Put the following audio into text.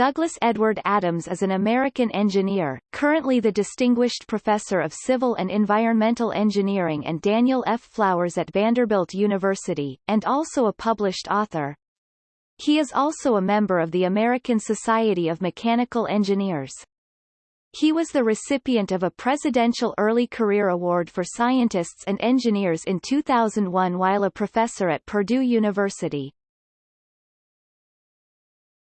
Douglas Edward Adams is an American engineer, currently the Distinguished Professor of Civil and Environmental Engineering and Daniel F. Flowers at Vanderbilt University, and also a published author. He is also a member of the American Society of Mechanical Engineers. He was the recipient of a Presidential Early Career Award for Scientists and Engineers in 2001 while a professor at Purdue University.